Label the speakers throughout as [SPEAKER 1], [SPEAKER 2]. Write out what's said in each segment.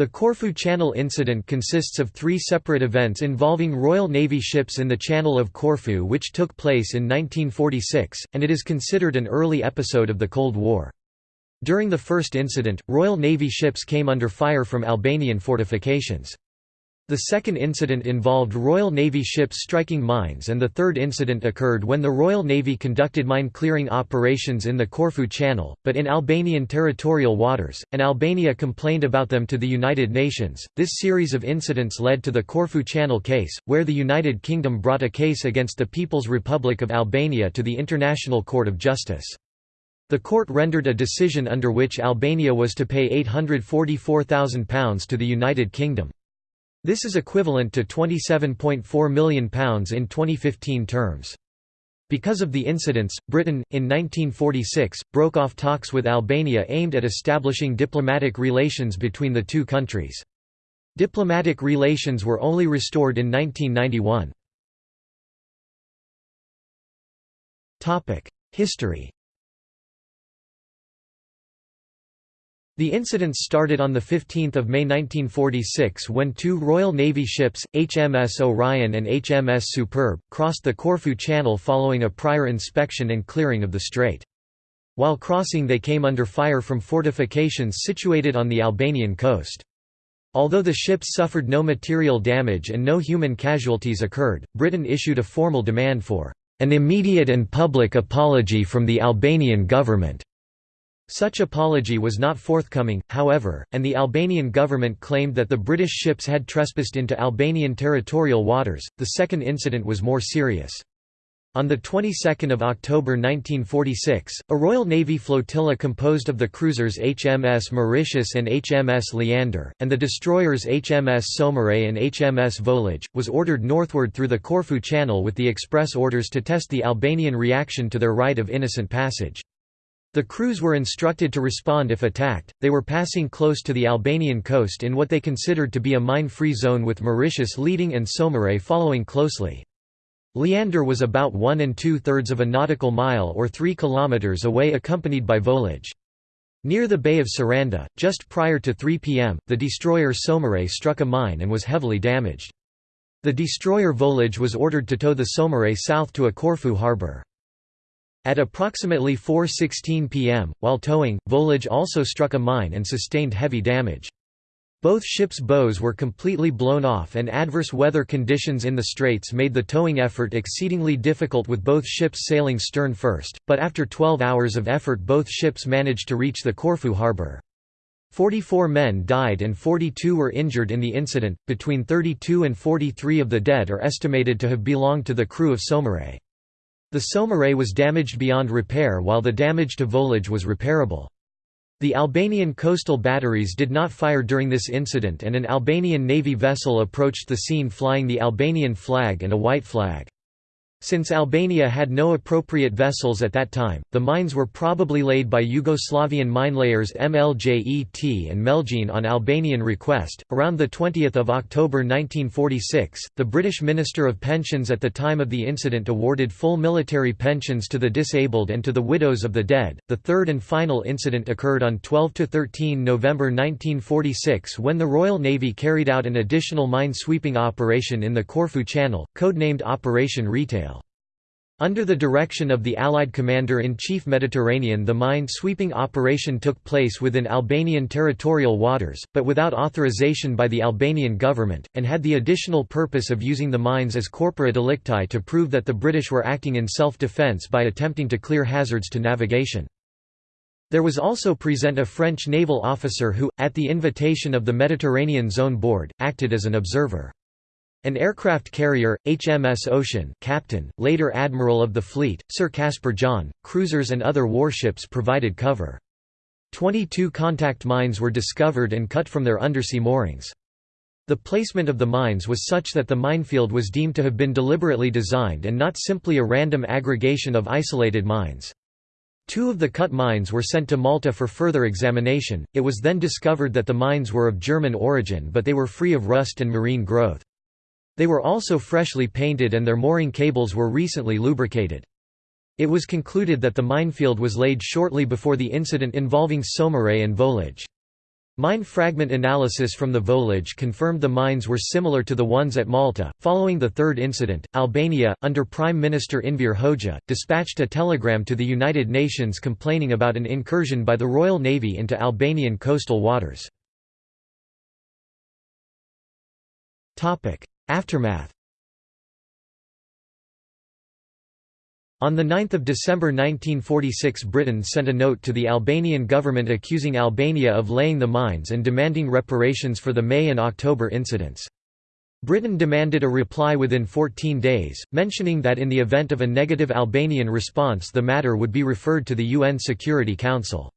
[SPEAKER 1] The Corfu Channel incident consists of three separate events involving Royal Navy ships in the Channel of Corfu which took place in 1946, and it is considered an early episode of the Cold War. During the first incident, Royal Navy ships came under fire from Albanian fortifications. The second incident involved Royal Navy ships striking mines and the third incident occurred when the Royal Navy conducted mine-clearing operations in the Corfu Channel, but in Albanian territorial waters, and Albania complained about them to the United Nations. This series of incidents led to the Corfu Channel case, where the United Kingdom brought a case against the People's Republic of Albania to the International Court of Justice. The court rendered a decision under which Albania was to pay £844,000 to the United Kingdom. This is equivalent to £27.4 million in 2015 terms. Because of the incidents, Britain, in 1946, broke off talks with Albania aimed at establishing diplomatic relations between the two countries. Diplomatic relations were only restored in 1991. History The incidents started on 15 May 1946 when two Royal Navy ships, HMS Orion and HMS Superb, crossed the Corfu Channel following a prior inspection and clearing of the strait. While crossing they came under fire from fortifications situated on the Albanian coast. Although the ships suffered no material damage and no human casualties occurred, Britain issued a formal demand for an immediate and public apology from the Albanian government. Such apology was not forthcoming, however, and the Albanian government claimed that the British ships had trespassed into Albanian territorial waters. The second incident was more serious. On the 22nd of October 1946, a Royal Navy flotilla composed of the cruisers HMS Mauritius and HMS Leander, and the destroyers HMS Saumarez and HMS Volage, was ordered northward through the Corfu Channel with the express orders to test the Albanian reaction to their right of innocent passage. The crews were instructed to respond if attacked. They were passing close to the Albanian coast in what they considered to be a mine-free zone with Mauritius leading and Saumarez following closely. Leander was about one and two-thirds of a nautical mile or three kilometers away accompanied by Volage. Near the Bay of Saranda, just prior to 3 p.m., the destroyer Saumarez struck a mine and was heavily damaged. The destroyer Volage was ordered to tow the Saumarez south to a Corfu harbour. At approximately 4.16 pm, while towing, Volage also struck a mine and sustained heavy damage. Both ships' bows were completely blown off and adverse weather conditions in the straits made the towing effort exceedingly difficult with both ships sailing stern first, but after 12 hours of effort both ships managed to reach the Corfu harbour. 44 men died and 42 were injured in the incident, between 32 and 43 of the dead are estimated to have belonged to the crew of Saumarez. The Saumarez was damaged beyond repair while the damage to Volage was repairable. The Albanian coastal batteries did not fire during this incident and an Albanian Navy vessel approached the scene flying the Albanian flag and a white flag. Since Albania had no appropriate vessels at that time, the mines were probably laid by Yugoslavian minelayers MLJET and Meljine on Albanian request. Around the 20th of October 1946, the British Minister of Pensions at the time of the incident awarded full military pensions to the disabled and to the widows of the dead. The third and final incident occurred on 12 to 13 November 1946 when the Royal Navy carried out an additional mine-sweeping operation in the Corfu Channel, codenamed Operation Retail. Under the direction of the Allied Commander-in-Chief Mediterranean the mine-sweeping operation took place within Albanian territorial waters, but without authorization by the Albanian government, and had the additional purpose of using the mines as corpora delicti to prove that the British were acting in self-defence by attempting to clear hazards to navigation. There was also present a French naval officer who, at the invitation of the Mediterranean Zone Board, acted as an observer. An aircraft carrier, HMS Ocean captain, later admiral of the fleet, Sir Caspar John, cruisers and other warships provided cover. Twenty-two contact mines were discovered and cut from their undersea moorings. The placement of the mines was such that the minefield was deemed to have been deliberately designed and not simply a random aggregation of isolated mines. Two of the cut mines were sent to Malta for further examination. It was then discovered that the mines were of German origin but they were free of rust and marine growth. They were also freshly painted and their mooring cables were recently lubricated. It was concluded that the minefield was laid shortly before the incident involving Saumarez and Volage. Mine fragment analysis from the volage confirmed the mines were similar to the ones at Malta. Following the third incident, Albania, under Prime Minister Enver Hoxha, dispatched a telegram to the United Nations complaining about an incursion by the Royal Navy into Albanian coastal waters. Aftermath On 9 December 1946 Britain sent a note to the Albanian government accusing Albania of laying the mines and demanding reparations for the May and October incidents. Britain demanded a reply within 14 days, mentioning that in the event of a negative Albanian response the matter would be referred to the UN Security Council.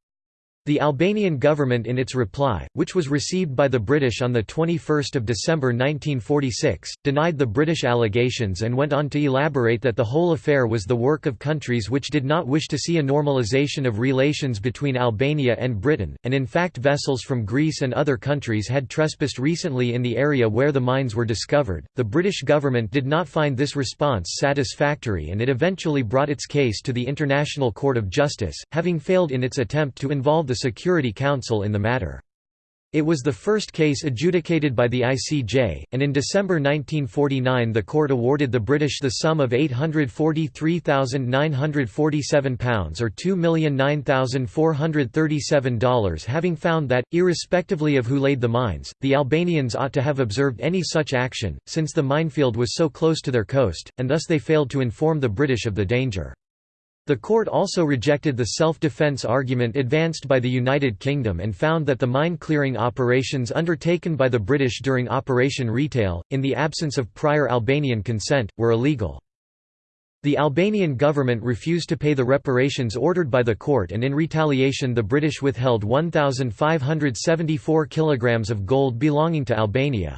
[SPEAKER 1] The Albanian government in its reply, which was received by the British on 21 December 1946, denied the British allegations and went on to elaborate that the whole affair was the work of countries which did not wish to see a normalisation of relations between Albania and Britain, and in fact vessels from Greece and other countries had trespassed recently in the area where the mines were discovered. The British government did not find this response satisfactory and it eventually brought its case to the International Court of Justice, having failed in its attempt to involve the the Security Council in the matter. It was the first case adjudicated by the ICJ, and in December 1949 the court awarded the British the sum of £843,947 or $2,009,437 having found that, irrespectively of who laid the mines, the Albanians ought to have observed any such action, since the minefield was so close to their coast, and thus they failed to inform the British of the danger. The court also rejected the self-defense argument advanced by the United Kingdom and found that the mine-clearing operations undertaken by the British during Operation Retail, in the absence of prior Albanian consent, were illegal. The Albanian government refused to pay the reparations ordered by the court and in retaliation the British withheld 1,574 kilograms of gold belonging to Albania.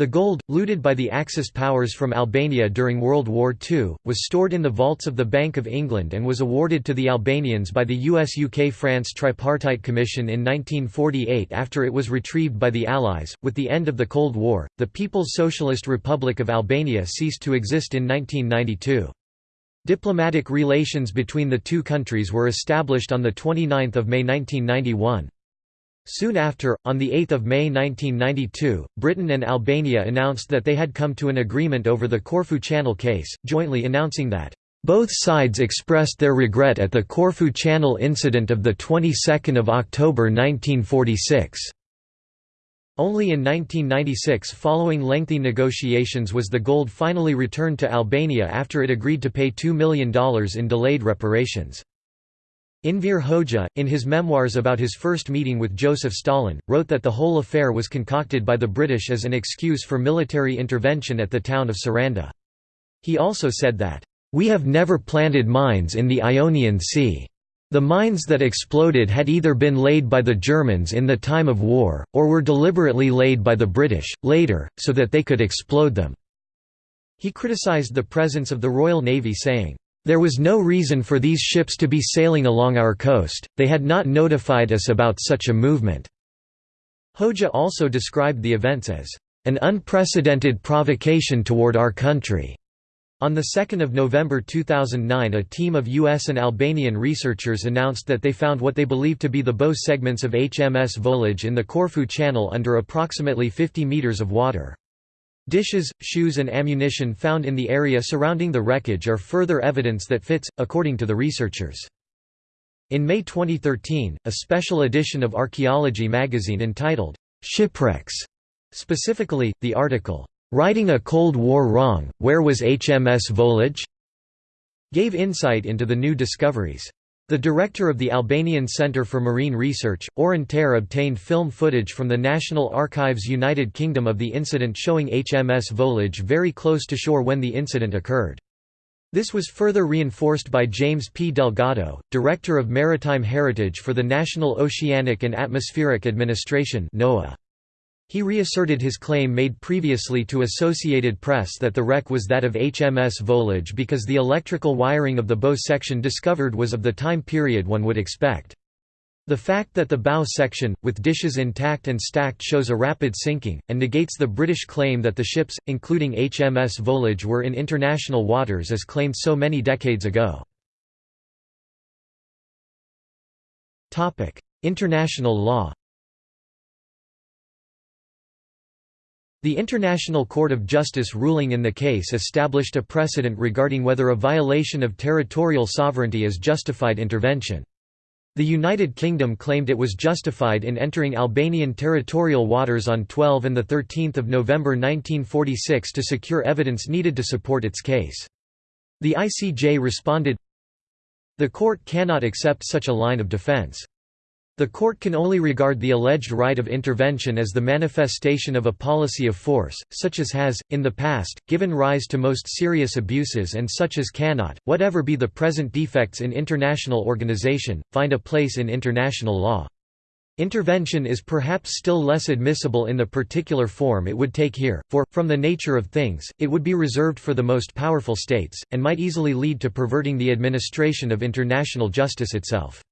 [SPEAKER 1] The gold, looted by the Axis powers from Albania during World War II, was stored in the vaults of the Bank of England and was awarded to the Albanians by the US-UK-France Tripartite Commission in 1948 after it was retrieved by the Allies. With the end of the Cold War, the People's Socialist Republic of Albania ceased to exist in 1992. Diplomatic relations between the two countries were established on 29 May 1991. Soon after, on 8 May 1992, Britain and Albania announced that they had come to an agreement over the Corfu Channel case, jointly announcing that, "...both sides expressed their regret at the Corfu Channel incident of the 22nd of October 1946." Only in 1996 following lengthy negotiations was the gold finally returned to Albania after it agreed to pay $2 million in delayed reparations. Enver Hoxha, in his memoirs about his first meeting with Joseph Stalin, wrote that the whole affair was concocted by the British as an excuse for military intervention at the town of Saranda. He also said that, "...we have never planted mines in the Ionian Sea. The mines that exploded had either been laid by the Germans in the time of war, or were deliberately laid by the British, later, so that they could explode them." He criticised the presence of the Royal Navy saying, there was no reason for these ships to be sailing along our coast, they had not notified us about such a movement." Hoxha also described the events as, "...an unprecedented provocation toward our country." On 2 November 2009 a team of U.S. and Albanian researchers announced that they found what they believed to be the bow segments of HMS Volage in the Corfu Channel under approximately 50 meters of water. Dishes, shoes and ammunition found in the area surrounding the wreckage are further evidence that fits, according to the researchers. In May 2013, a special edition of Archaeology magazine entitled, "'Shipwrecks' specifically, the article, "'Righting a Cold War Wrong, Where Was HMS Volage?' gave insight into the new discoveries. The director of the Albanian Centre for Marine Research, Auron Tare obtained film footage from the National Archives United Kingdom of the incident showing HMS Volage very close to shore when the incident occurred. This was further reinforced by James P. Delgado, Director of Maritime Heritage for the National Oceanic and Atmospheric Administration NOAA. He reasserted his claim made previously to Associated Press that the wreck was that of HMS Volage because the electrical wiring of the bow section discovered was of the time period one would expect. The fact that the bow section, with dishes intact and stacked shows a rapid sinking, and negates the British claim that the ships, including HMS Volage were in international waters as claimed so many decades ago. International law The International Court of Justice ruling in the case established a precedent regarding whether a violation of territorial sovereignty is justified intervention. The United Kingdom claimed it was justified in entering Albanian territorial waters on 12 and 13 November 1946 to secure evidence needed to support its case. The ICJ responded, The court cannot accept such a line of defence. The court can only regard the alleged right of intervention as the manifestation of a policy of force, such as has, in the past, given rise to most serious abuses and such as cannot, whatever be the present defects in international organization, find a place in international law. Intervention is perhaps still less admissible in the particular form it would take here, for, from the nature of things, it would be reserved for the most powerful states, and might easily lead to perverting the administration of international justice itself.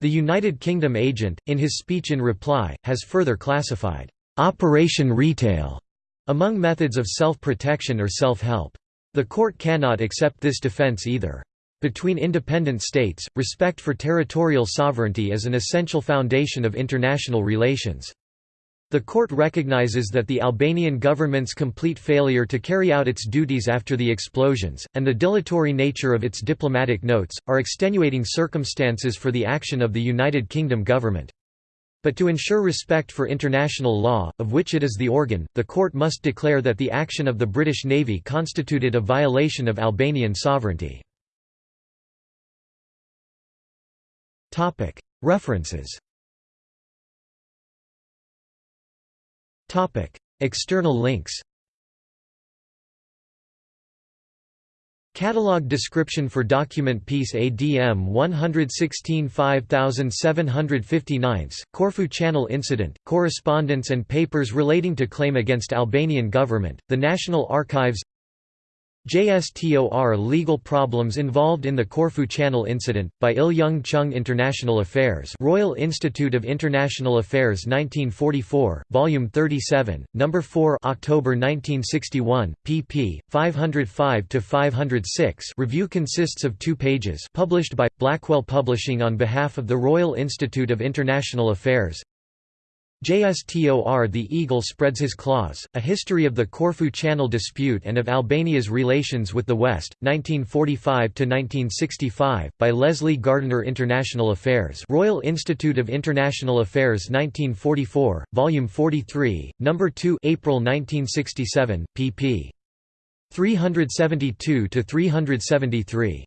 [SPEAKER 1] The United Kingdom agent, in his speech in reply, has further classified, "...operation retail", among methods of self-protection or self-help. The court cannot accept this defense either. Between independent states, respect for territorial sovereignty is an essential foundation of international relations. The court recognizes that the Albanian government's complete failure to carry out its duties after the explosions, and the dilatory nature of its diplomatic notes, are extenuating circumstances for the action of the United Kingdom government. But to ensure respect for international law, of which it is the organ, the court must declare that the action of the British Navy constituted a violation of Albanian sovereignty. References External links. Catalog description for document piece ADM 116 5759, Corfu Channel Incident, correspondence and papers relating to claim against Albanian government, the National Archives JSTOR Legal problems involved in the Corfu Channel incident, by Il Young Chung International Affairs Royal Institute of International Affairs 1944, Volume 37, No. 4 October 1961, pp. 505–506 review consists of two pages published by, Blackwell Publishing on behalf of the Royal Institute of International Affairs JSTOR The Eagle spreads his claws, A History of the Corfu Channel Dispute and of Albania's Relations with the West, 1945–1965, by Leslie Gardiner International Affairs Royal Institute of International Affairs 1944, Volume 43, No. 2 April 1967, pp. 372–373.